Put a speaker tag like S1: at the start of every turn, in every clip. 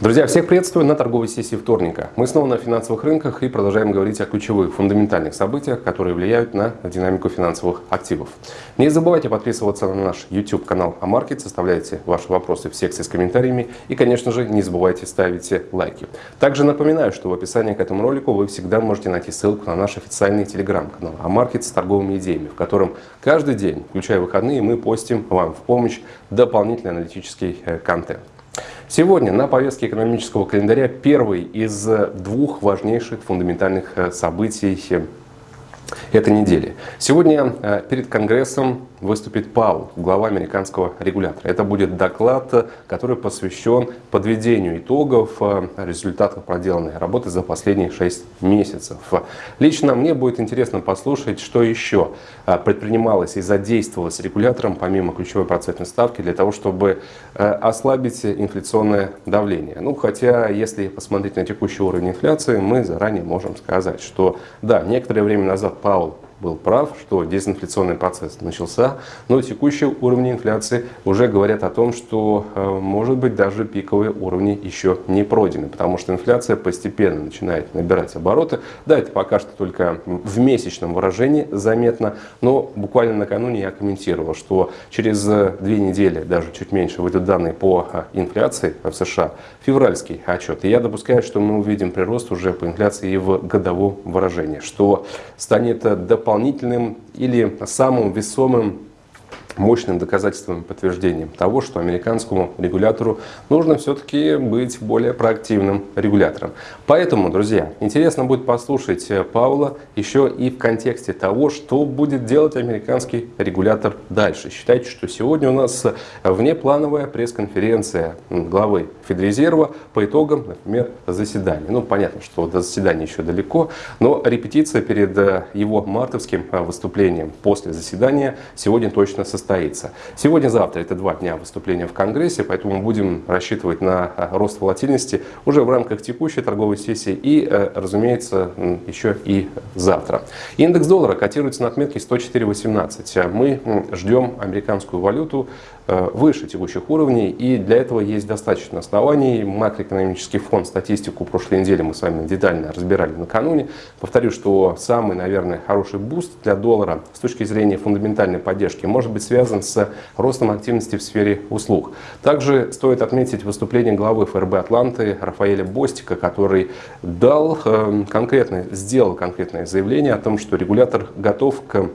S1: Друзья, всех приветствую на торговой сессии вторника. Мы снова на финансовых рынках и продолжаем говорить о ключевых фундаментальных событиях, которые влияют на динамику финансовых активов. Не забывайте подписываться на наш YouTube канал Амаркет, составляйте ваши вопросы в секции с комментариями и, конечно же, не забывайте ставить лайки. Также напоминаю, что в описании к этому ролику вы всегда можете найти ссылку на наш официальный телеграм-канал Амаркет с торговыми идеями, в котором каждый день, включая выходные, мы постим вам в помощь дополнительный аналитический э, контент. Сегодня на повестке экономического календаря первый из двух важнейших фундаментальных э, событий э, этой недели. Сегодня э, перед Конгрессом выступит Паул, глава американского регулятора. Это будет доклад, который посвящен подведению итогов э, результатов проделанной работы за последние 6 месяцев. Лично мне будет интересно послушать, что еще э, предпринималось и задействовалось регулятором, помимо ключевой процентной ставки, для того, чтобы ослабить инфляционное давление. Ну, хотя, если посмотреть на текущий уровень инфляции, мы заранее можем сказать, что да, некоторое время назад Паул был прав, что дезинфляционный процесс начался, но текущие уровни инфляции уже говорят о том, что э, может быть даже пиковые уровни еще не пройдены, потому что инфляция постепенно начинает набирать обороты. Да, это пока что только в месячном выражении заметно, но буквально накануне я комментировал, что через э, две недели, даже чуть меньше, выйдут данные по э, инфляции в США, февральский отчет. И я допускаю, что мы увидим прирост уже по инфляции и в годовом выражении, что станет дополнительно дополнительным или самым весомым мощным доказательством и подтверждением того, что американскому регулятору нужно все-таки быть более проактивным регулятором. Поэтому, друзья, интересно будет послушать э, Паула еще и в контексте того, что будет делать американский регулятор дальше. Считайте, что сегодня у нас внеплановая пресс-конференция главы Федрезерва по итогам, например, заседания. Ну, понятно, что до заседания еще далеко, но репетиция перед э, его мартовским э, выступлением после заседания сегодня точно состоится состоится. Сегодня-завтра это два дня выступления в Конгрессе, поэтому будем рассчитывать на э, рост волатильности уже в рамках текущей торговой сессии и, э, разумеется, еще и завтра. Индекс доллара котируется на отметке 104.18. Мы ждем американскую валюту Э, выше текущих уровней, и для этого есть достаточно оснований. Макроэкономический фон, статистику прошлой недели мы с вами детально разбирали накануне. Повторю, что самый, наверное, хороший буст для доллара с точки зрения фундаментальной поддержки может быть связан с ростом активности в сфере услуг. Также стоит отметить выступление главы ФРБ Атланты Рафаэля Бостика, который дал э, конкретное, сделал конкретное заявление о том, что регулятор готов к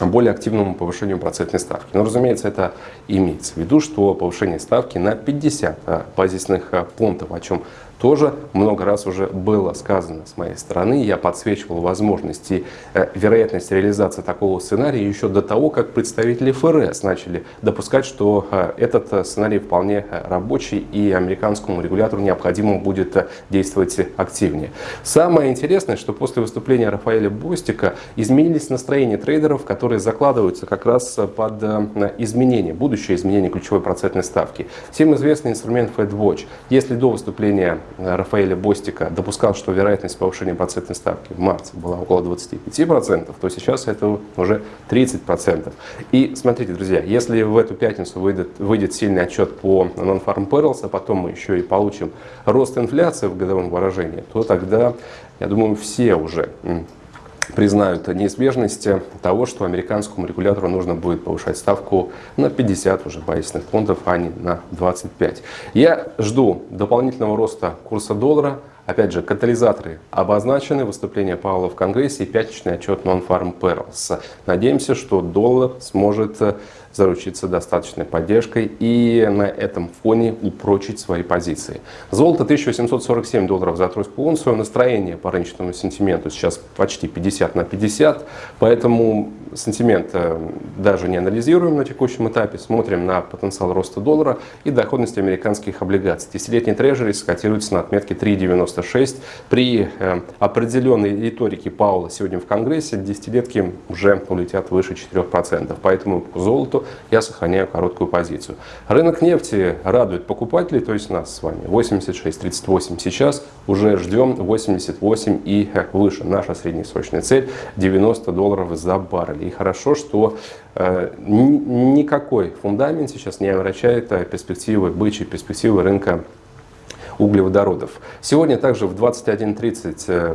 S1: более активному повышению процентной ставки. Но, разумеется, это имеется в виду, что повышение ставки на 50 а, базисных а, пунктов, о чем тоже много раз уже было сказано с моей стороны. Я подсвечивал возможности, э, вероятность реализации такого сценария еще до того, как представители ФРС начали допускать, что э, этот э, сценарий вполне рабочий и американскому регулятору необходимо будет действовать активнее. Самое интересное, что после выступления Рафаэля Бостика изменились настроения трейдеров, которые закладываются как раз под изменение, будущее изменение ключевой процентной ставки. Всем известный инструмент FedWatch. Если до выступления Рафаэля Бостика допускал, что вероятность повышения процентной ставки в марте была около 25%, то сейчас это уже 30%. И смотрите, друзья, если в эту пятницу выйдет, выйдет сильный отчет по Non-Farm Payrolls, а потом мы еще и получим рост инфляции в годовом выражении, то тогда, я думаю, все уже признают неизбежность того, что американскому регулятору нужно будет повышать ставку на 50 уже базисных пунктов, а не на 25. Я жду дополнительного роста курса доллара. Опять же, катализаторы обозначены, выступление Павла в Конгрессе и пятничный отчет Non-Farm Payrolls. Надеемся, что доллар сможет заручиться достаточной поддержкой и на этом фоне упрочить свои позиции. Золото 1847 долларов за тройскую унцию. Настроение по рыночному сентименту сейчас почти 50 на 50, поэтому сентимент э, даже не анализируем на текущем этапе, смотрим на потенциал роста доллара и доходность американских облигаций. Десятилетний трежери скотируется на отметке 3,96. При э, определенной риторике Паула сегодня в Конгрессе десятилетки уже улетят выше 4%. Поэтому по золоту я сохраняю короткую позицию. Рынок нефти радует покупателей, то есть нас с вами 86.38 сейчас, уже ждем 88 и выше. Наша среднесрочная цель 90 долларов за баррель. И хорошо, что э, никакой фундамент сейчас не омрачает перспективы бычьей, перспективы рынка углеводородов. Сегодня также в 21.30 э,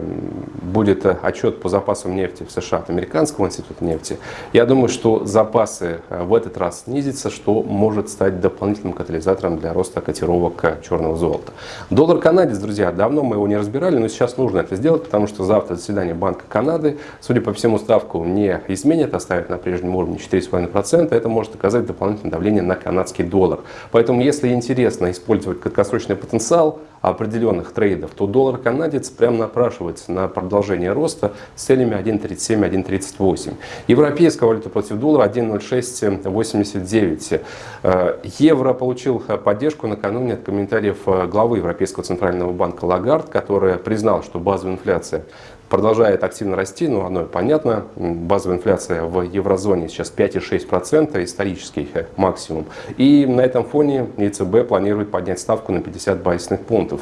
S1: будет отчет по запасам нефти в США от Американского института нефти. Я думаю, что запасы в этот раз снизятся, что может стать дополнительным катализатором для роста котировок черного золота. Доллар канадец, друзья, давно мы его не разбирали, но сейчас нужно это сделать, потому что завтра заседание Банка Канады, судя по всему, ставку не изменят, оставят на прежнем уровне 4,5%. Это может оказать дополнительное давление на канадский доллар. Поэтому, если интересно использовать краткосрочный потенциал определенных трейдов, то доллар канадец прям напрашивается на продолжение роста с целями 1.37-1.38. Европейская валюта против доллара 1.0689. Э, евро получил поддержку накануне от комментариев главы Европейского центрального банка Лагард, которая признала, что базовая инфляция продолжает активно расти, но оно понятно. Базовая инфляция в еврозоне сейчас 5,6%, исторический максимум. И на этом фоне ЕЦБ планирует поднять ставку на 50 базисных пунктов.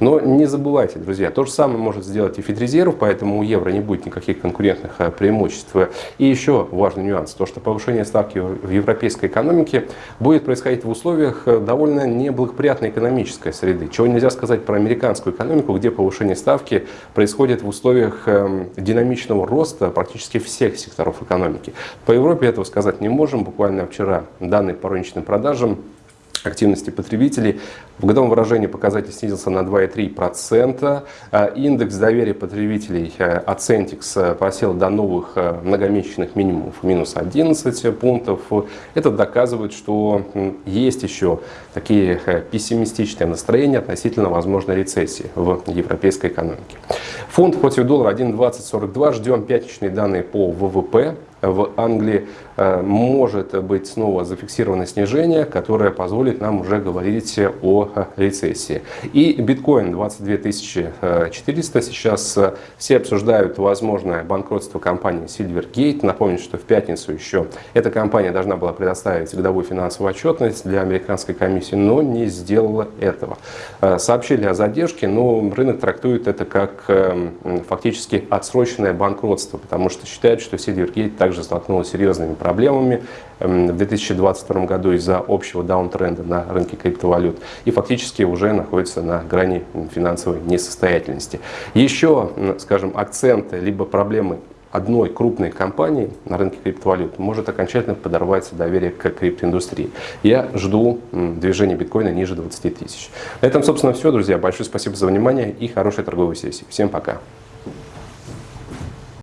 S1: Но не забывайте, друзья, то же самое может сделать и Федрезерв, поэтому у евро не будет никаких конкурентных э, преимуществ. И еще важный нюанс, то что повышение ставки в европейской экономике будет происходить в условиях э, довольно неблагоприятной экономической среды. Чего нельзя сказать про американскую экономику, где повышение ставки происходит в условиях условиях эм, динамичного роста практически всех секторов экономики. По Европе этого сказать не можем. Буквально вчера данные по розничным продажам активности потребителей. В годовом выражении показатель снизился на 2,3%. А индекс доверия потребителей Ацентикс э, просел до новых э, многомесячных минимумов, минус 11 пунктов. Это доказывает, что есть еще такие э, пессимистичные настроения относительно возможной рецессии в европейской экономике. Фунт против доллара 1,2042. Ждем пятничные данные по ВВП в Англии э, может быть снова зафиксировано снижение, которое позволит нам уже говорить о рецессии. И биткоин 22 400 сейчас э, все обсуждают возможное банкротство компании Silvergate. Напомню, что в пятницу еще эта компания должна была предоставить годовую финансовую отчетность для американской комиссии, но не сделала этого. Э, сообщили о задержке, но рынок трактует это как фактически отсроченное банкротство, потому что считают, что Silvergate также столкнулась с серьезными проблемами эм, в 2022 году из-за общего даунтренда на рынке криптовалют и фактически уже находится на грани финансовой несостоятельности. Еще, скажем, акценты либо проблемы одной крупной компании на рынке криптовалют может окончательно подорвать доверие к криптоиндустрии. Я жду движения биткоина ниже 20 тысяч. На этом, собственно, все, друзья. Большое спасибо за внимание и хорошей торговой сессии. Всем пока.